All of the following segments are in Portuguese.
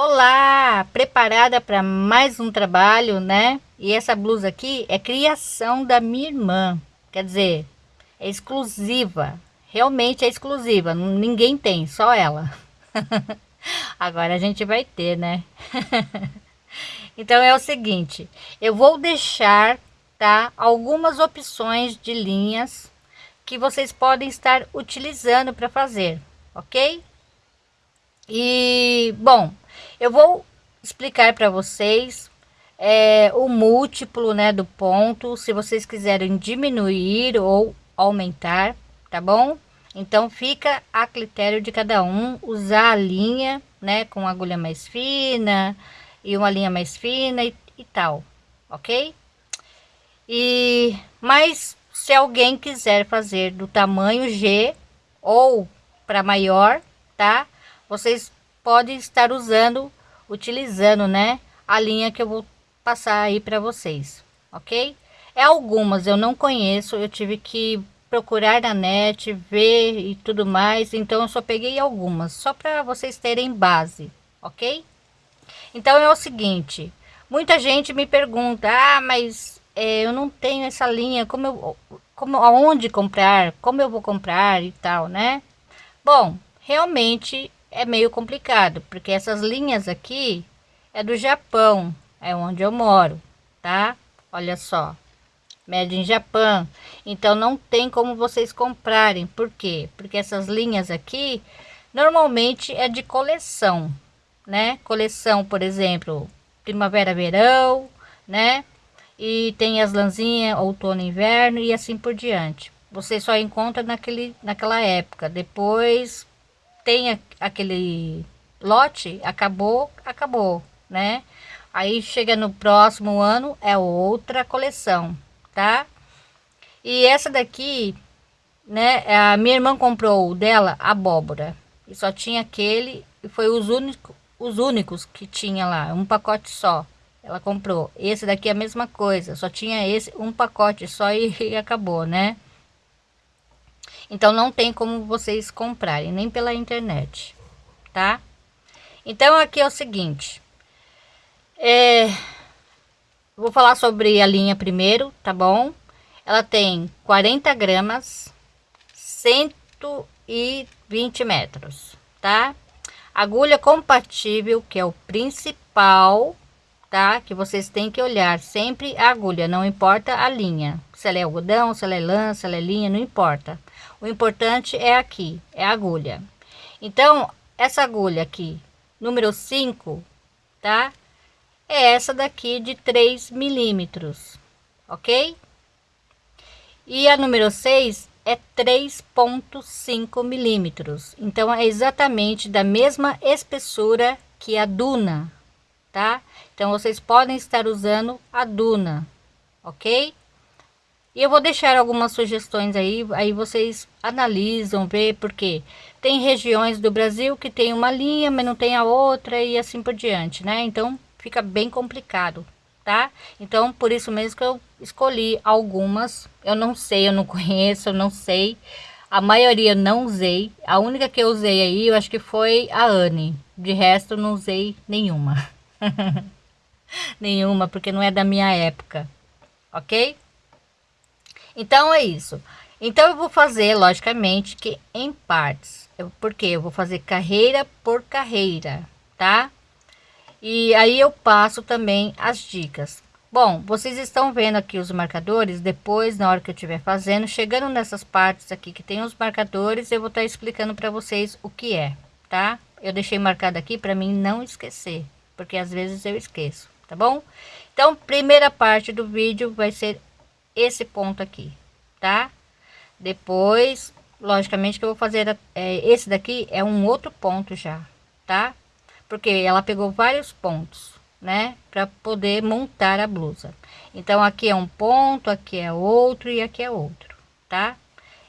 Olá, preparada para mais um trabalho, né? E essa blusa aqui é criação da minha irmã, quer dizer, é exclusiva, realmente é exclusiva, ninguém tem, só ela. Agora a gente vai ter, né? então é o seguinte, eu vou deixar, tá, algumas opções de linhas que vocês podem estar utilizando para fazer, ok? E, bom, eu vou explicar para vocês é, o múltiplo né, do ponto, se vocês quiserem diminuir ou aumentar, tá bom? Então fica a critério de cada um usar a linha, né, com agulha mais fina e uma linha mais fina e, e tal, ok? E mas se alguém quiser fazer do tamanho G ou para maior, tá? Vocês pode estar usando, utilizando, né, a linha que eu vou passar aí para vocês, ok? É algumas eu não conheço, eu tive que procurar na net, ver e tudo mais, então eu só peguei algumas, só para vocês terem base, ok? Então é o seguinte, muita gente me pergunta, ah, mas é, eu não tenho essa linha, como eu, como, aonde comprar, como eu vou comprar e tal, né? Bom, realmente é meio complicado, porque essas linhas aqui é do Japão, é onde eu moro, tá? Olha só, made in Japan. Então não tem como vocês comprarem, por quê? Porque essas linhas aqui normalmente é de coleção, né? Coleção, por exemplo, primavera, verão, né? E tem as lãzinhas outono, inverno e assim por diante. Você só encontra naquele, naquela época. Depois tem aquele lote, acabou, acabou, né? Aí chega no próximo ano, é outra coleção, tá? E essa daqui, né? A minha irmã comprou dela abóbora. E só tinha aquele, e foi os únicos, os únicos que tinha lá, um pacote só. Ela comprou. Esse daqui é a mesma coisa, só tinha esse, um pacote só e, e acabou, né? Então não tem como vocês comprarem nem pela internet, tá? Então aqui é o seguinte, é, vou falar sobre a linha primeiro, tá bom? Ela tem 40 gramas, 120 metros, tá? Agulha compatível, que é o principal, tá? Que vocês têm que olhar sempre a agulha, não importa a linha. Se ela é algodão, se ela é lã, se ela é linha, não importa. O importante é aqui, é a agulha. Então, essa agulha aqui, número 5, tá? É essa daqui de 3 milímetros, ok? E a número 6 é 3.5 milímetros. Então, é exatamente da mesma espessura que a Duna, tá? Então, vocês podem estar usando a Duna, ok? E eu vou deixar algumas sugestões aí, aí vocês analisam, vê, porque tem regiões do Brasil que tem uma linha, mas não tem a outra e assim por diante, né? Então fica bem complicado, tá? Então por isso mesmo que eu escolhi algumas, eu não sei, eu não conheço, eu não sei. A maioria não usei, a única que eu usei aí, eu acho que foi a Anne, de resto não usei nenhuma. nenhuma, porque não é da minha época, ok? Então é isso. Então eu vou fazer, logicamente, que em partes. Eu, porque eu vou fazer carreira por carreira, tá? E aí eu passo também as dicas. Bom, vocês estão vendo aqui os marcadores, depois na hora que eu estiver fazendo, chegando nessas partes aqui que tem os marcadores, eu vou estar tá explicando para vocês o que é, tá? Eu deixei marcado aqui para mim não esquecer, porque às vezes eu esqueço, tá bom? Então, primeira parte do vídeo vai ser esse ponto aqui, tá? Depois, logicamente que eu vou fazer, é, esse daqui é um outro ponto já, tá? Porque ela pegou vários pontos, né? Para poder montar a blusa. Então, aqui é um ponto, aqui é outro e aqui é outro, tá?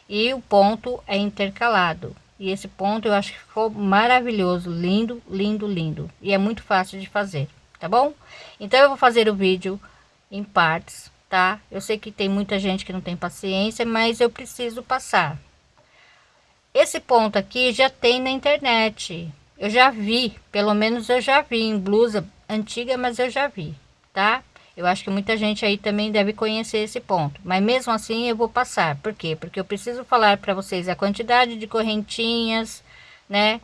E o ponto é intercalado. E esse ponto eu acho que ficou maravilhoso, lindo, lindo, lindo. E é muito fácil de fazer, tá bom? Então, eu vou fazer o vídeo em partes tá? Eu sei que tem muita gente que não tem paciência, mas eu preciso passar. Esse ponto aqui já tem na internet. eu já vi, pelo menos eu já vi em blusa antiga, mas eu já vi, tá? Eu acho que muita gente aí também deve conhecer esse ponto, mas mesmo assim eu vou passar. Por quê? Porque eu preciso falar para vocês a quantidade de correntinhas, né?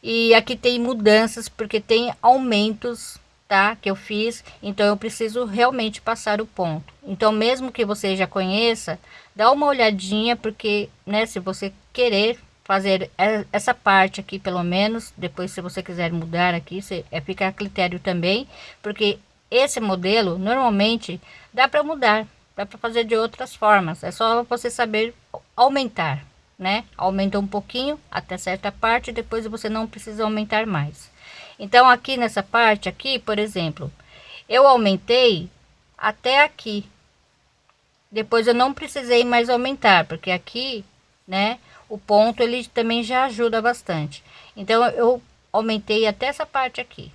E aqui tem mudanças porque tem aumentos, tá? Que eu fiz, então eu preciso realmente passar o ponto. Então mesmo que você já conheça, dá uma olhadinha porque, né, se você querer fazer essa parte aqui pelo menos depois se você quiser mudar aqui você é ficar a critério também porque esse modelo normalmente dá para mudar dá para fazer de outras formas é só você saber aumentar né aumenta um pouquinho até certa parte depois você não precisa aumentar mais então aqui nessa parte aqui por exemplo eu aumentei até aqui depois eu não precisei mais aumentar porque aqui né o ponto ele também já ajuda bastante. Então eu aumentei até essa parte aqui,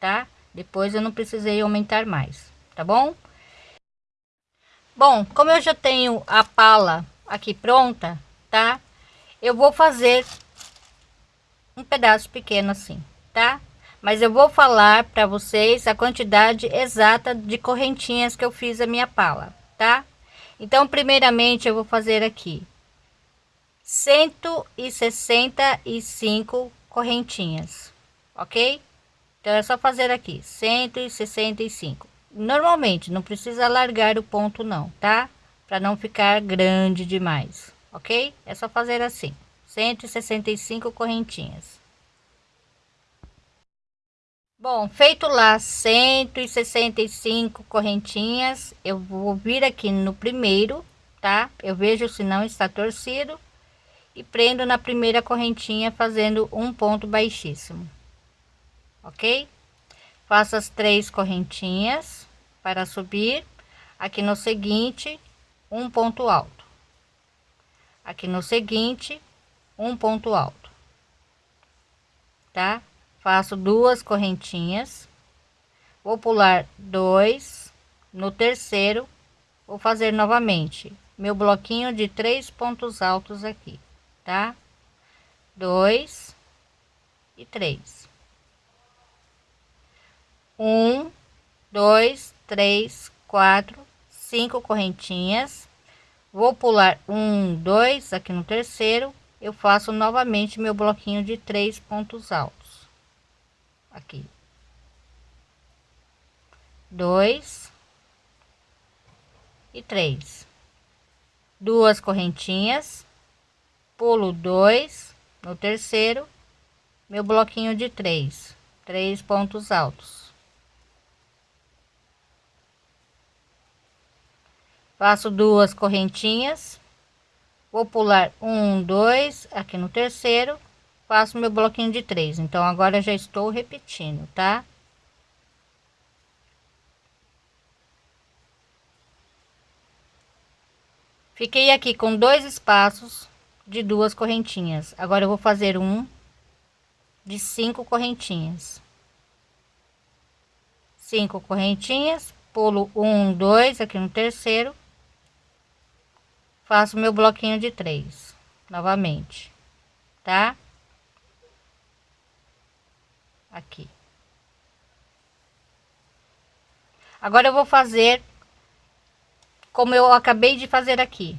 tá? Depois eu não precisei aumentar mais, tá bom? Bom, como eu já tenho a pala aqui pronta, tá? Eu vou fazer um pedaço pequeno assim, tá? Mas eu vou falar para vocês a quantidade exata de correntinhas que eu fiz a minha pala, tá? Então, primeiramente eu vou fazer aqui cento e sessenta e cinco correntinhas, ok? Então é só fazer aqui cento e sessenta e cinco. Normalmente não precisa largar o ponto não, tá? Para não ficar grande demais, ok? É só fazer assim, cento e sessenta e cinco correntinhas. Bom, feito lá cento e sessenta e cinco correntinhas, eu vou vir aqui no primeiro, tá? Eu vejo se não está torcido e prendo na primeira correntinha fazendo um ponto baixíssimo ok? Faço as três correntinhas para subir. Aqui no seguinte um ponto alto. Aqui no seguinte um ponto alto tá faço duas correntinhas vou pular dois no terceiro vou fazer novamente meu bloquinho de três pontos altos aqui tá? Dois e três. Um, dois, três, quatro, cinco correntinhas. Vou pular um, dois aqui no terceiro. Eu faço novamente meu bloquinho de três pontos altos. Aqui. Dois. E três. Duas correntinhas. Pulo dois no terceiro. Meu bloquinho de três. Três pontos altos. Faço duas correntinhas. Vou pular um dois aqui no terceiro faço meu bloquinho de três. Então agora já estou repetindo tá? Fiquei aqui com dois espaços de duas correntinhas. Agora eu vou fazer um de cinco correntinhas. Cinco correntinhas pulo um dois aqui no terceiro faço meu bloquinho de três novamente tá aqui. Agora eu vou fazer como eu acabei de fazer aqui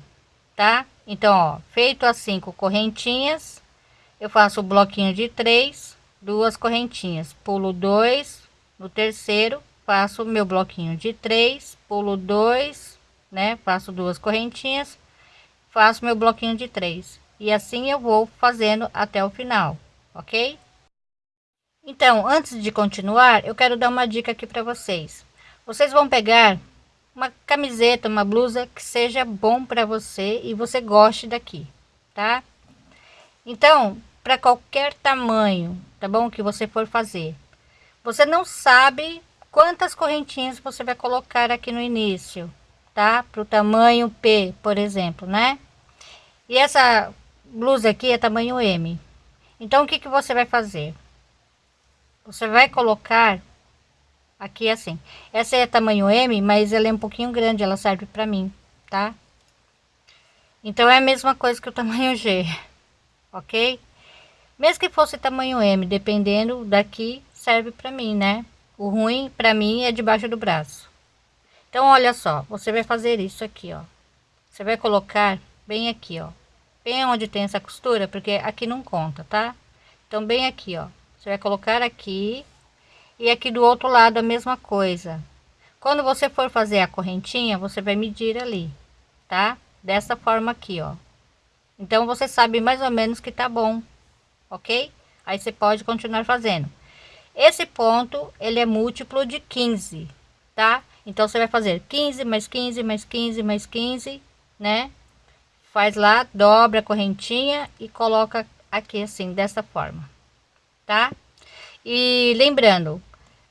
tá? Então ó feito as cinco correntinhas eu faço o bloquinho de três duas correntinhas. Pulo dois no terceiro faço meu bloquinho de três pulo dois né? Faço duas correntinhas faço meu bloquinho de três. E assim eu vou fazendo até o final ok então antes de continuar eu quero dar uma dica aqui para vocês vocês vão pegar uma camiseta, uma blusa que seja bom para você e você goste daqui, tá? Então, para qualquer tamanho, tá bom? Que você for fazer. Você não sabe quantas correntinhas você vai colocar aqui no início, tá? Para o tamanho P, por exemplo, né? E essa blusa aqui é tamanho M. Então, o que, que você vai fazer? Você vai colocar Aqui assim. Essa é tamanho M, mas ela é um pouquinho grande, ela serve para mim, tá? Então é a mesma coisa que o tamanho G, ok? mesmo que fosse tamanho M dependendo daqui serve para mim né o ruim para mim é debaixo do braço então olha só você vai fazer isso aqui ó você vai colocar bem aqui ó bem onde tem essa costura porque aqui não conta tá então bem aqui ó você vai colocar aqui. E aqui do outro lado a mesma coisa. Quando você for fazer a correntinha você vai medir ali tá? Dessa forma aqui ó. Então você sabe mais ou menos que tá bom ok? Aí você pode continuar fazendo. Esse ponto ele é múltiplo de 15 tá? Então você vai fazer 15 mais 15 mais 15 mais 15 né? Faz lá dobra a correntinha e coloca aqui assim dessa forma tá? E lembrando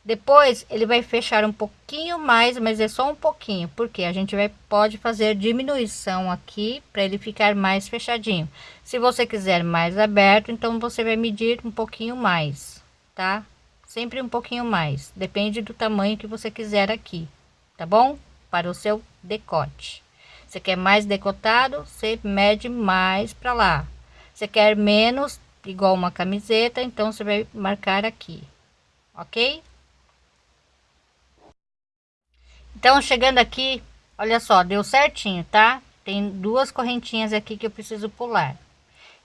depois ele vai fechar um pouquinho mais mas é só um pouquinho porque a gente vai pode fazer diminuição aqui para ele ficar mais fechadinho. Se você quiser mais aberto então você vai medir um pouquinho mais tá? Sempre um pouquinho mais depende do tamanho que você quiser aqui tá bom? Para o seu decote. Você quer mais decotado você mede mais para lá. Você quer menos igual uma camiseta então você vai marcar aqui ok? Então chegando aqui olha só deu certinho tá? Tem duas correntinhas aqui que eu preciso pular.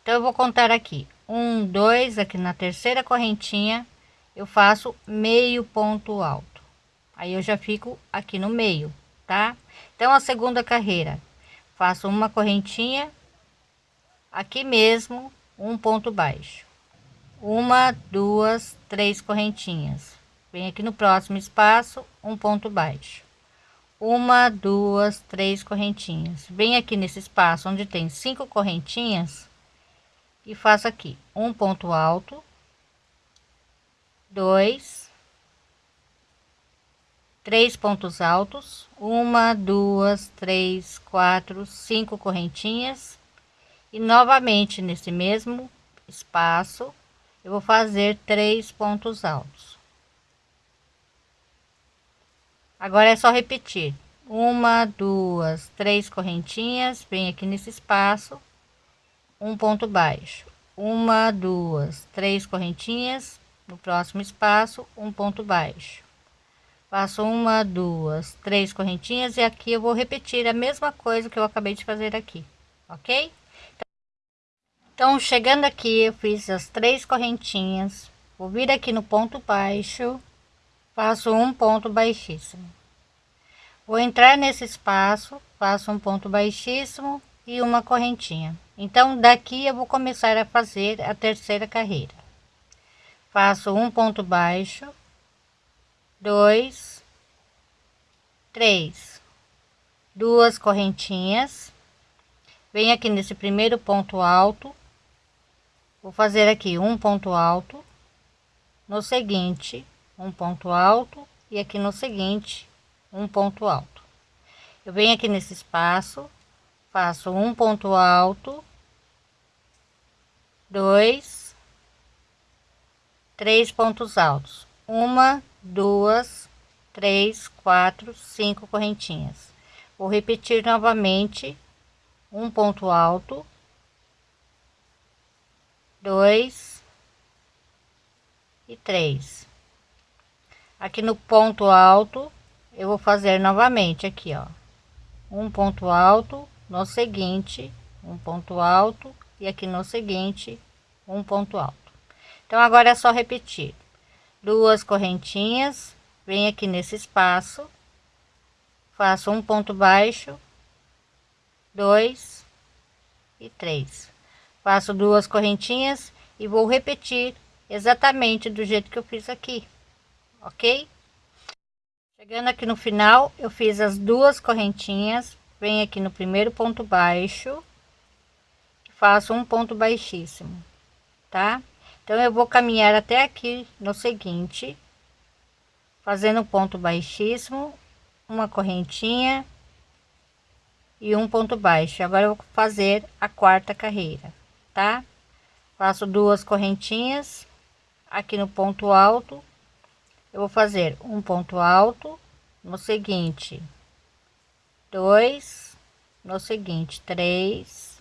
Então eu vou contar aqui. Um dois aqui na terceira correntinha eu faço meio ponto alto. Aí eu já fico aqui no meio tá? Então a segunda carreira faço uma correntinha aqui mesmo um ponto baixo. Uma duas três correntinhas. Vem aqui no próximo espaço um ponto baixo. Uma duas três correntinhas. Vem aqui nesse espaço onde tem cinco correntinhas e faço aqui um ponto alto dois três pontos altos uma duas três quatro cinco correntinhas e novamente nesse mesmo espaço eu vou fazer três pontos altos. Agora é só repetir. Uma duas três correntinhas vem aqui nesse espaço um ponto baixo. Uma duas três correntinhas no próximo espaço um ponto baixo. Faço uma duas três correntinhas e aqui eu vou repetir a mesma coisa que eu acabei de fazer aqui ok então chegando aqui eu fiz as três correntinhas. Vou vir aqui no ponto baixo faço um ponto baixíssimo. Vou entrar nesse espaço faço um ponto baixíssimo e uma correntinha. Então daqui eu vou começar a fazer a terceira carreira. Faço um ponto baixo dois três. Duas correntinhas. Venho aqui nesse primeiro ponto alto vou fazer aqui um ponto alto no seguinte um ponto alto e aqui no seguinte um ponto alto. Eu venho aqui nesse espaço faço um ponto alto dois três pontos altos. Uma duas três quatro cinco correntinhas. Vou repetir novamente um ponto alto dois e três. Aqui no ponto alto eu vou fazer novamente aqui ó. Um ponto alto no seguinte um ponto alto e aqui no seguinte um ponto alto. Então agora é só repetir. Duas correntinhas vem aqui nesse espaço faço um ponto baixo dois e três faço duas correntinhas e vou repetir exatamente do jeito que eu fiz aqui ok? Chegando aqui no final, eu fiz as duas correntinhas, venho aqui no primeiro ponto baixo, faço um ponto baixíssimo, tá? Então eu vou caminhar até aqui no seguinte, fazendo um ponto baixíssimo, uma correntinha e um ponto baixo. Agora eu vou fazer a quarta carreira, tá? Faço duas correntinhas aqui no ponto alto. Eu vou fazer um ponto alto no seguinte. Dois no seguinte. Três.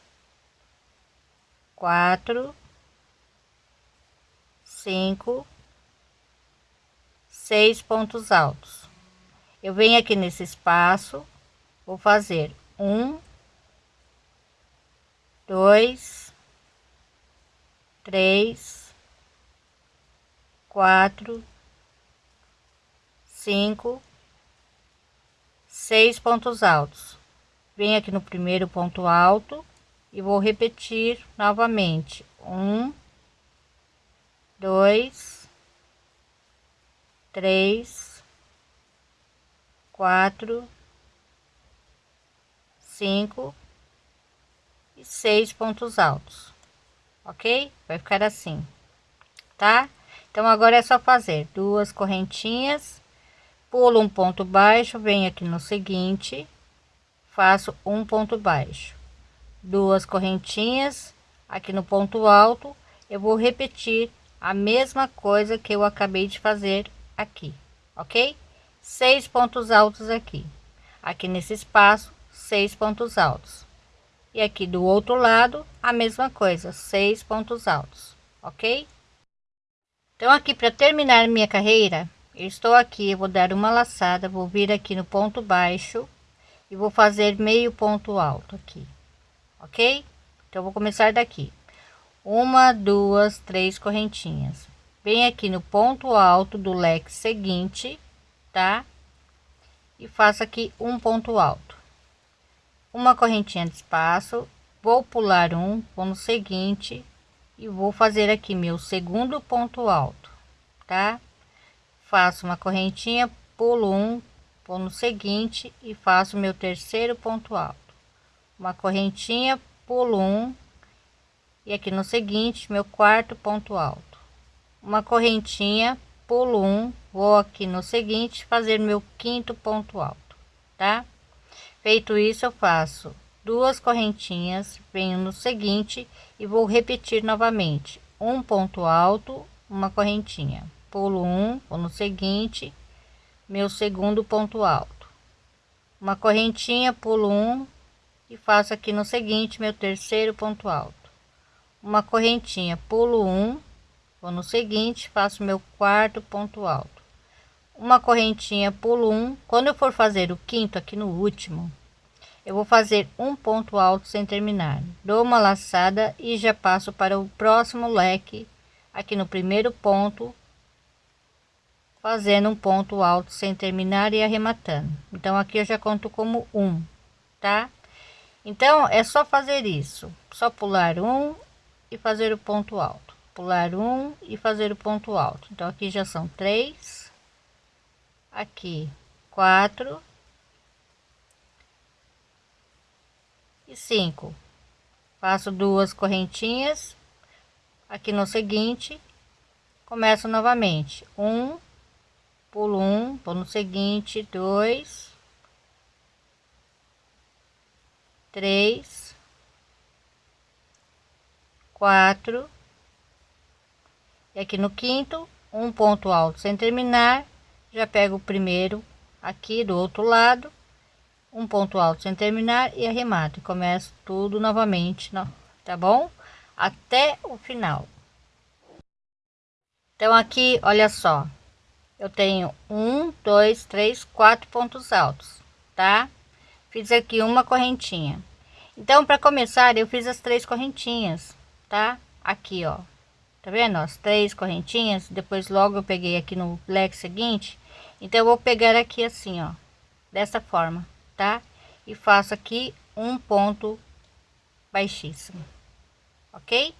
Quatro. Cinco, seis pontos altos. Eu venho aqui nesse espaço, vou fazer um, dois, três, quatro, cinco, seis pontos altos. Venho aqui no primeiro ponto alto e vou repetir novamente um, dois, três, quatro, cinco e seis pontos altos, ok? Vai ficar assim, tá? Então agora é só fazer duas correntinhas, pulo um ponto baixo, venho aqui no seguinte, faço um ponto baixo, duas correntinhas, aqui no ponto alto, eu vou repetir a mesma coisa que eu acabei de fazer aqui, ok? Seis pontos altos aqui, aqui nesse espaço, seis pontos altos. E aqui do outro lado, a mesma coisa, seis pontos altos, ok? Então, aqui para terminar minha carreira, eu estou aqui, eu vou dar uma laçada, vou vir aqui no ponto baixo e vou fazer meio ponto alto aqui, ok? Então, vou começar daqui uma, duas, três correntinhas. Vem aqui no ponto alto do leque seguinte, tá? E faço aqui um ponto alto. Uma correntinha de espaço, vou pular um, vou no seguinte e vou fazer aqui meu segundo ponto alto, tá? Faço uma correntinha, pulo um, vou no seguinte e faço meu terceiro ponto alto. Uma correntinha, pulo um, e aqui no seguinte meu quarto ponto alto uma correntinha pulo um vou aqui no seguinte fazer meu quinto ponto alto tá feito isso eu faço duas correntinhas venho no seguinte e vou repetir novamente. Um ponto alto uma correntinha. Pulo um vou no seguinte meu segundo ponto alto. Uma correntinha pulo um e faço aqui no seguinte meu terceiro ponto alto. Uma correntinha pulo um vou no seguinte faço meu quarto ponto alto uma correntinha pulo um. Quando eu for fazer o quinto aqui no último eu vou fazer um ponto alto sem terminar. Dou uma laçada e já passo para o próximo leque aqui no primeiro ponto fazendo um ponto alto sem terminar e arrematando. Então aqui eu já conto como um tá? Então é só fazer isso. Só pular um e fazer o ponto alto. Pular um e fazer o ponto alto. Então aqui já são três aqui quatro. E cinco. Faço duas correntinhas. Aqui no seguinte começo novamente. Um pulo um vou no seguinte dois três quatro. E aqui no quinto um ponto alto. Sem terminar já pego o primeiro aqui do outro lado um ponto alto sem terminar e arremato e começo tudo novamente tá bom até o final então aqui olha só eu tenho um dois três quatro pontos altos tá fiz aqui uma correntinha então para começar eu fiz as três correntinhas tá? Aqui, ó. Tá vendo? As três correntinhas. Depois logo eu peguei aqui no leque seguinte. Então eu vou pegar aqui assim, ó. Dessa forma, tá? E faço aqui um ponto baixíssimo. Ok?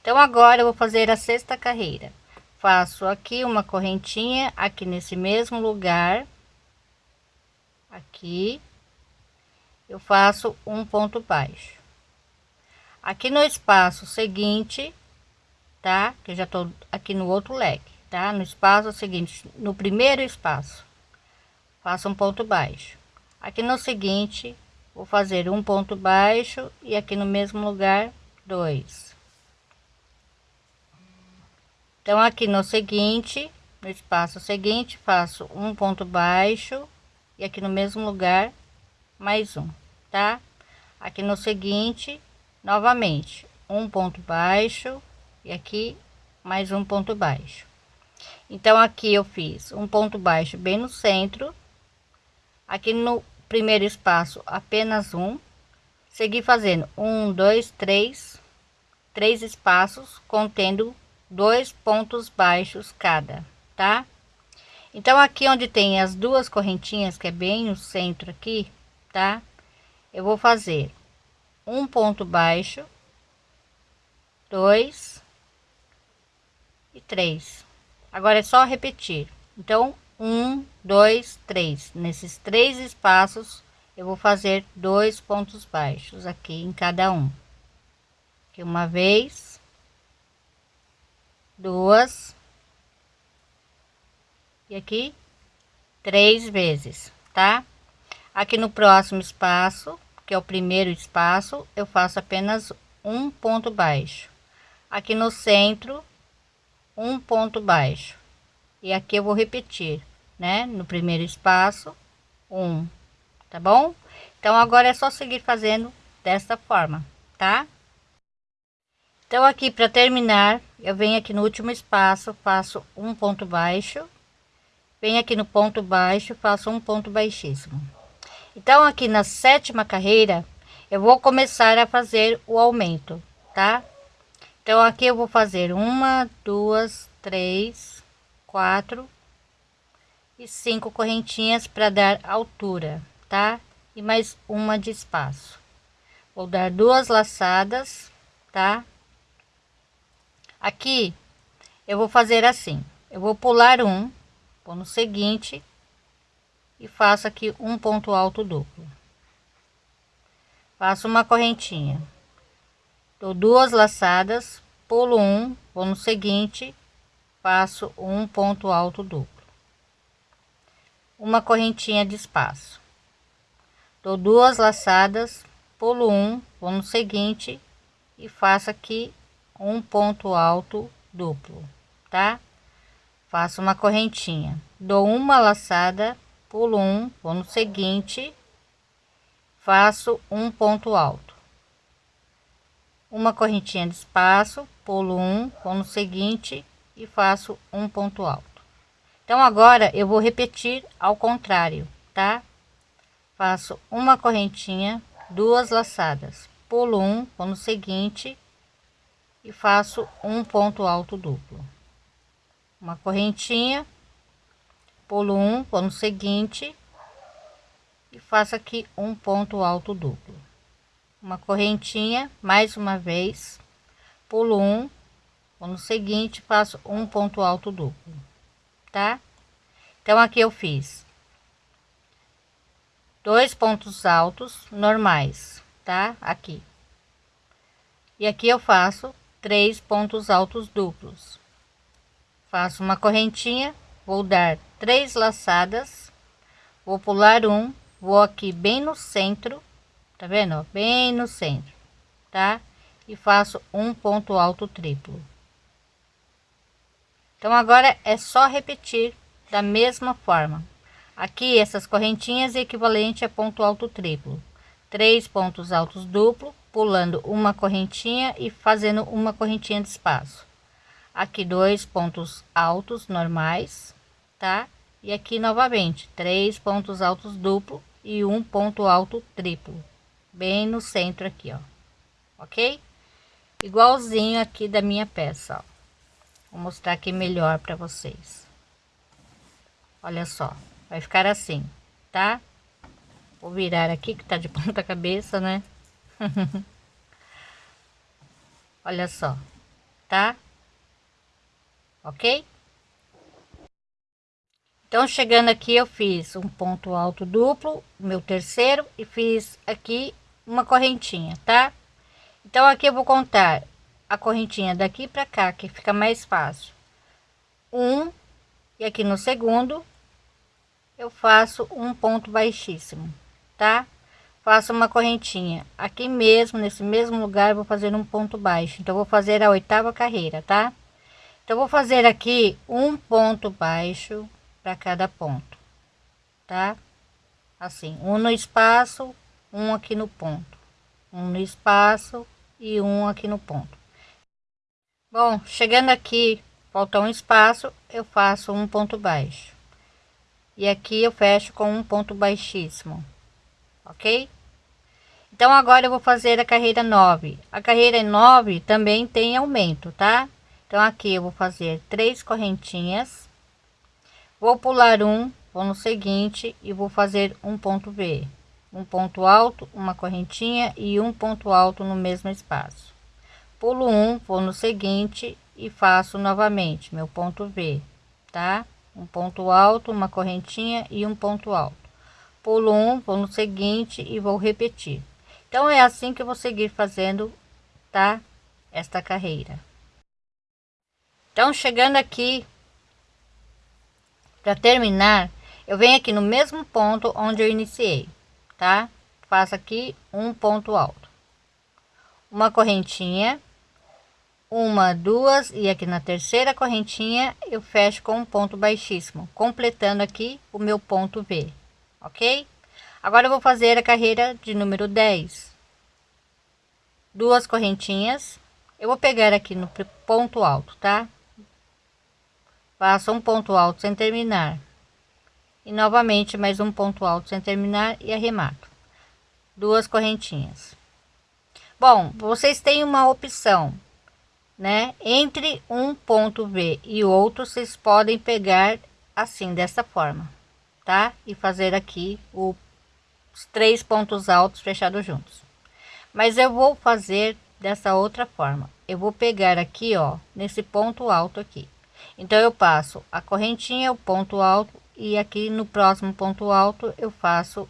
Então agora eu vou fazer a sexta carreira. Faço aqui uma correntinha aqui nesse mesmo lugar. Aqui. Eu faço um ponto baixo aqui no espaço seguinte tá que já tô aqui no outro leque tá? No espaço seguinte no primeiro espaço faço um ponto baixo. Aqui no seguinte vou fazer um ponto baixo e aqui no mesmo lugar dois. Então aqui no seguinte no espaço seguinte faço um ponto baixo e aqui no mesmo lugar mais um tá? Aqui no seguinte novamente um ponto baixo e aqui mais um ponto baixo então aqui eu fiz um ponto baixo bem no centro. Aqui no primeiro espaço apenas um. Segui fazendo um dois três. Três espaços contendo dois pontos baixos cada tá? Então aqui onde tem as duas correntinhas que é bem no centro aqui tá? Eu vou fazer um ponto baixo dois e três agora é só repetir. Então um dois três. Nesses três espaços eu vou fazer dois pontos baixos aqui em cada um. Aqui uma vez. Duas. E aqui três vezes tá? Aqui no próximo espaço que é o primeiro espaço eu faço apenas um ponto baixo. Aqui no centro um ponto baixo. E aqui eu vou repetir né? No primeiro espaço um tá bom? Então agora é só seguir fazendo desta forma tá? Então aqui para terminar eu venho aqui no último espaço faço um ponto baixo. Venho aqui no ponto baixo faço um ponto baixíssimo. Então aqui na sétima carreira eu vou começar a fazer o aumento tá então aqui eu vou fazer uma duas três quatro e cinco correntinhas para dar altura tá? E mais uma de espaço. Vou dar duas laçadas tá? Aqui eu vou fazer assim. Eu vou pular um vou no seguinte e faço aqui um ponto alto duplo. Faço uma correntinha dou duas laçadas pulo um vou no seguinte faço um ponto alto duplo. Uma correntinha de espaço. Dou duas laçadas pulo um vou no seguinte e faço aqui um ponto alto duplo, tá? Faço uma correntinha, dou uma laçada, pulo um, vou no seguinte, faço um ponto alto, uma correntinha de espaço, pulo um, vou no seguinte e faço um ponto alto. Então agora eu vou repetir ao contrário, tá? Faço uma correntinha, duas laçadas, pulo um, vou no seguinte e faço um ponto alto duplo uma correntinha pulo um vou no seguinte e faço aqui um ponto alto duplo uma correntinha mais uma vez. Pulo um. No seguinte faço um ponto alto duplo tá? Então aqui eu fiz dois pontos altos normais tá? Aqui. E aqui eu faço três pontos altos duplos. Faço uma correntinha vou dar três laçadas vou pular um vou aqui bem no centro tá vendo? Bem no centro tá? E faço um ponto alto triplo. Então agora é só repetir da mesma forma. Aqui essas correntinhas equivalente a ponto alto triplo. Três pontos altos duplo pulando uma correntinha e fazendo uma correntinha de espaço. Aqui dois pontos altos normais tá? E aqui novamente três pontos altos duplo e um ponto alto triplo bem no centro aqui ó ok igualzinho aqui da minha peça ó. vou mostrar aqui melhor para vocês olha só vai ficar assim tá vou virar aqui que tá de ponta cabeça né Olha só, tá? Ok? Então, chegando aqui, eu fiz um ponto alto duplo, meu terceiro, e fiz aqui uma correntinha, tá? Então, aqui eu vou contar a correntinha daqui para cá, que fica mais fácil. Um, e aqui no segundo, eu faço um ponto baixíssimo, tá? faço uma correntinha aqui mesmo nesse mesmo lugar vou fazer um ponto baixo então vou fazer a oitava carreira tá então vou fazer aqui um ponto baixo para cada ponto tá assim um no espaço um aqui no ponto um no espaço e um aqui no ponto. Bom chegando aqui falta um espaço eu faço um ponto baixo. E aqui eu fecho com um ponto baixíssimo ok? Então agora eu vou fazer a carreira 9 a carreira 9 também tem aumento tá? Então aqui eu vou fazer três correntinhas vou pular um vou no seguinte e vou fazer um ponto V um ponto alto uma correntinha e um ponto alto no mesmo espaço. Pulo um vou no seguinte e faço novamente meu ponto V tá? Um ponto alto uma correntinha e um ponto alto. Pulo um vou no seguinte e vou repetir. Então é assim que eu vou seguir fazendo tá? Esta carreira. Então chegando aqui para terminar eu venho aqui no mesmo ponto onde eu iniciei tá? Faço aqui um ponto alto. Uma correntinha uma duas e aqui na terceira correntinha eu fecho com um ponto baixíssimo completando aqui o meu ponto V ok? Agora eu vou fazer a carreira de número 10 duas correntinhas eu vou pegar aqui no ponto alto tá? Faço um ponto alto sem terminar e novamente mais um ponto alto sem terminar e arremato. Duas correntinhas. Bom vocês têm uma opção né? Entre um ponto V e outro vocês podem pegar assim dessa forma tá? E fazer aqui o, os três pontos altos fechados juntos. Mas eu vou fazer dessa outra forma. Eu vou pegar aqui ó nesse ponto alto aqui. Então eu passo a correntinha o ponto alto e aqui no próximo ponto alto eu faço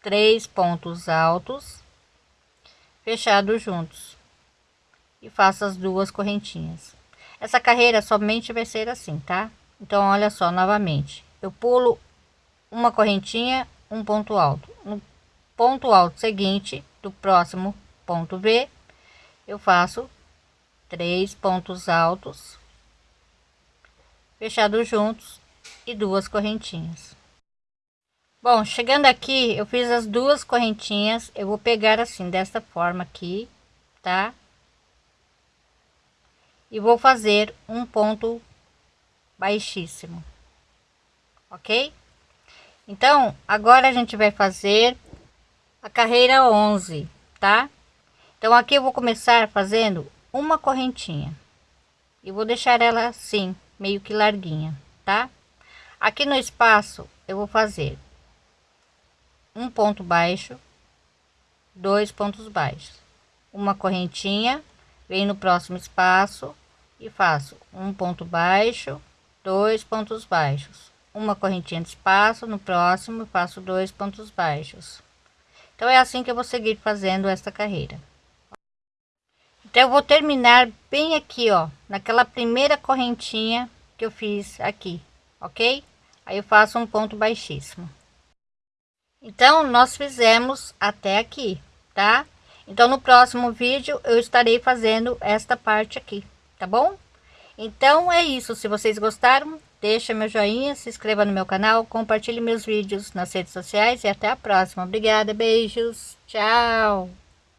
três pontos altos fechados juntos. E faço as duas correntinhas. Essa carreira somente vai ser assim tá? Então olha só novamente. Eu pulo uma correntinha um ponto alto. No ponto alto seguinte do próximo ponto B eu faço três pontos altos fechados juntos e duas correntinhas. Bom chegando aqui eu fiz as duas correntinhas. Eu vou pegar assim desta forma aqui tá? E vou fazer um ponto baixíssimo ok? Então agora a gente vai fazer a carreira 11 tá? Então aqui eu vou começar fazendo uma correntinha. E vou deixar ela assim meio que larguinha, tá? Aqui no espaço eu vou fazer um ponto baixo, dois pontos baixos, uma correntinha, vem no próximo espaço e faço um ponto baixo, dois pontos baixos, uma correntinha de espaço, no próximo faço dois pontos baixos. Então é assim que eu vou seguir fazendo esta carreira. Então eu vou terminar bem aqui, ó, naquela primeira correntinha que eu fiz aqui, ok? Aí eu faço um ponto baixíssimo. Então nós fizemos até aqui, tá? Então no próximo vídeo eu estarei fazendo esta parte aqui, tá bom? Então é isso, se vocês gostaram, deixa meu joinha, se inscreva no meu canal, compartilhe meus vídeos nas redes sociais e até a próxima. Obrigada, beijos, tchau!